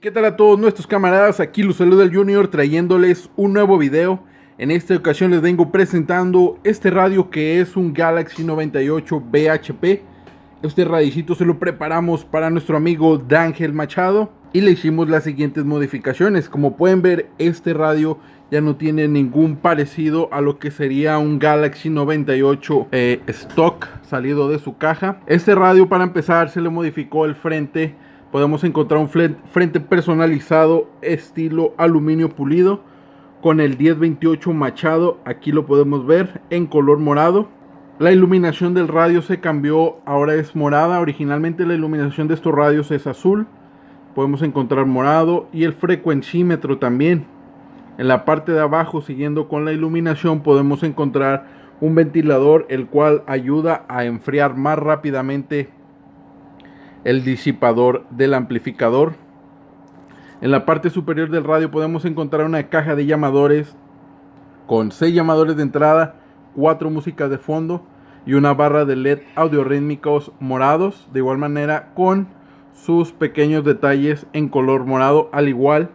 ¿Qué tal a todos nuestros camaradas? Aquí los saluda Junior trayéndoles un nuevo video. En esta ocasión les vengo presentando este radio que es un Galaxy 98 BHP. Este radicito se lo preparamos para nuestro amigo D'Angel Machado y le hicimos las siguientes modificaciones. Como pueden ver, este radio ya no tiene ningún parecido a lo que sería un Galaxy 98 eh, stock salido de su caja. Este radio para empezar se le modificó el frente. Podemos encontrar un frente personalizado estilo aluminio pulido con el 1028 machado. Aquí lo podemos ver en color morado. La iluminación del radio se cambió, ahora es morada. Originalmente la iluminación de estos radios es azul. Podemos encontrar morado y el frecuencímetro también. En la parte de abajo, siguiendo con la iluminación, podemos encontrar un ventilador el cual ayuda a enfriar más rápidamente el disipador del amplificador. En la parte superior del radio podemos encontrar una caja de llamadores con 6 llamadores de entrada, 4 músicas de fondo y una barra de LED audiorítmicos morados, de igual manera con sus pequeños detalles en color morado, al igual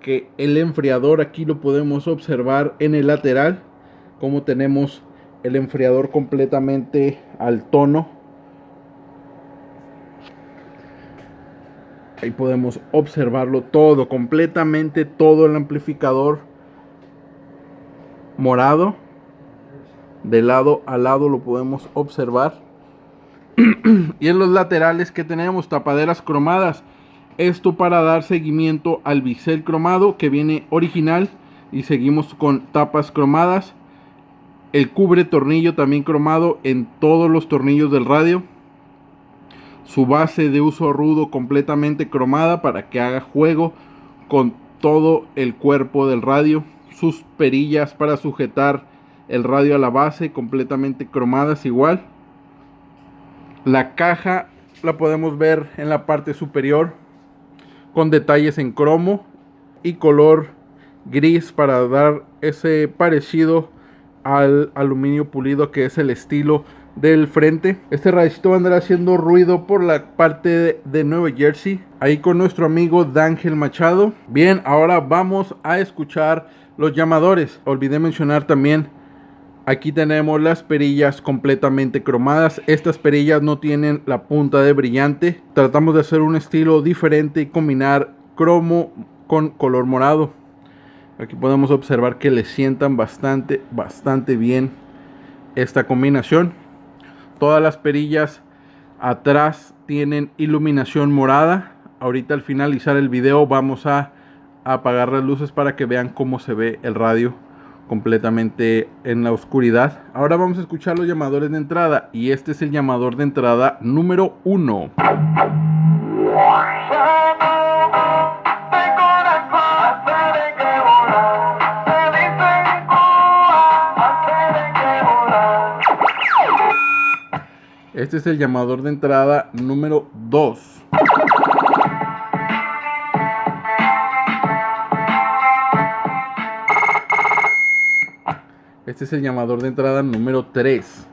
que el enfriador aquí lo podemos observar en el lateral como tenemos el enfriador completamente al tono ahí podemos observarlo todo completamente todo el amplificador morado de lado a lado lo podemos observar y en los laterales que tenemos tapaderas cromadas esto para dar seguimiento al bisel cromado que viene original y seguimos con tapas cromadas. El cubre tornillo también cromado en todos los tornillos del radio. Su base de uso rudo completamente cromada para que haga juego con todo el cuerpo del radio. Sus perillas para sujetar el radio a la base completamente cromadas igual. La caja la podemos ver en la parte superior con detalles en cromo y color gris para dar ese parecido al aluminio pulido que es el estilo del frente. Este radicito andar haciendo ruido por la parte de, Nueva Jersey. Ahí con nuestro amigo D'Angel Machado. Bien, ahora vamos a escuchar los llamadores. Olvidé mencionar también Aquí tenemos las perillas completamente cromadas. Estas perillas no tienen la punta de brillante. Tratamos de hacer un estilo diferente y combinar cromo con color morado. Aquí podemos observar que le sientan bastante, bastante bien esta combinación. Todas las perillas atrás tienen iluminación morada. Ahorita al finalizar el video vamos a apagar las luces para que vean cómo se ve el radio completamente en la oscuridad. Ahora vamos a escuchar los llamadores de entrada y este es el llamador de entrada número 1. Este es el llamador de entrada número 2. Este es el llamador de entrada número 3.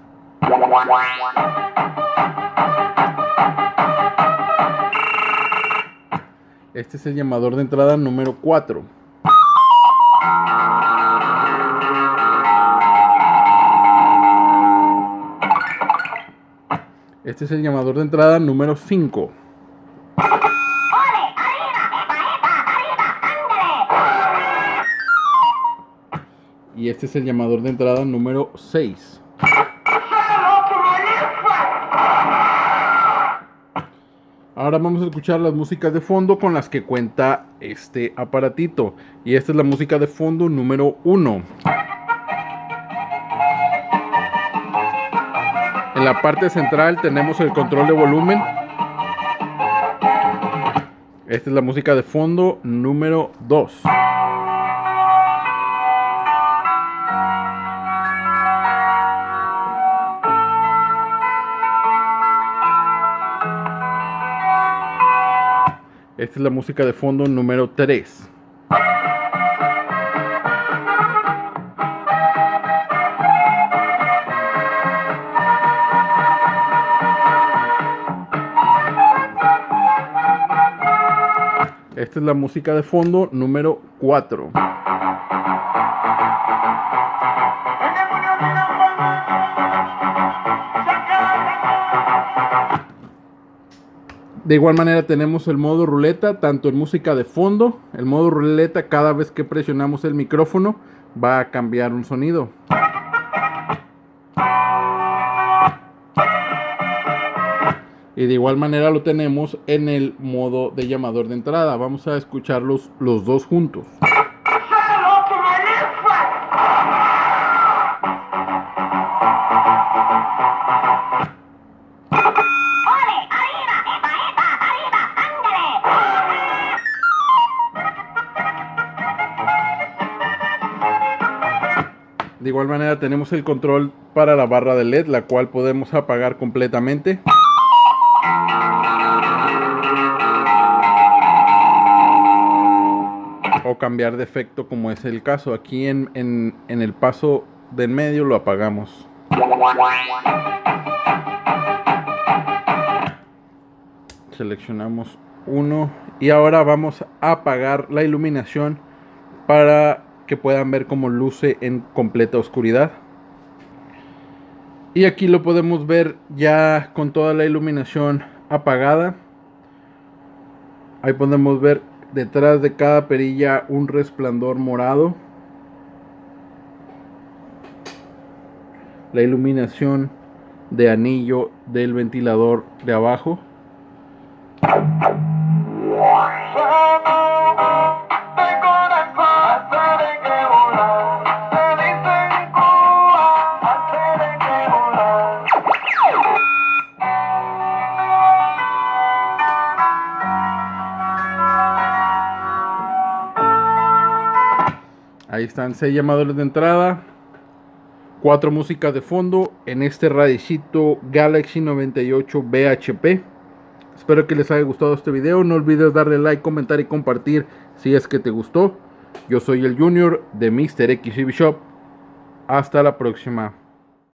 Este es el llamador de entrada número 4. Este es el llamador de entrada número 5. Y este es el llamador de entrada número 6. Ahora vamos a escuchar las músicas de fondo con las que cuenta este aparatito. Y esta es la música de fondo número 1. En la parte central tenemos el control de volumen. Esta es la música de fondo número 2. Esta es la música de fondo número 3. Esta es la música de fondo número 4. De igual manera tenemos el modo ruleta, tanto en música de fondo, el modo ruleta cada vez que presionamos el micrófono va a cambiar un sonido. Y de igual manera lo tenemos en el modo de llamador de entrada. Vamos a escucharlos los dos juntos. De igual manera tenemos el control para la barra de LED, la cual podemos apagar completamente. O cambiar de efecto como es el caso. Aquí en, en, en el paso del medio lo apagamos. Seleccionamos uno y ahora vamos a apagar la iluminación para que puedan ver cómo luce en completa oscuridad. Y aquí lo podemos ver ya con toda la iluminación apagada. Ahí podemos ver detrás de cada perilla un resplandor morado. La iluminación de anillo del ventilador de abajo. Ahí están seis llamadores de entrada. Cuatro músicas de fondo en este radicito Galaxy 98 BHP. Espero que les haya gustado este video. No olvides darle like, comentar y compartir si es que te gustó. Yo soy el Junior de Mr. XCB Shop. Hasta la próxima.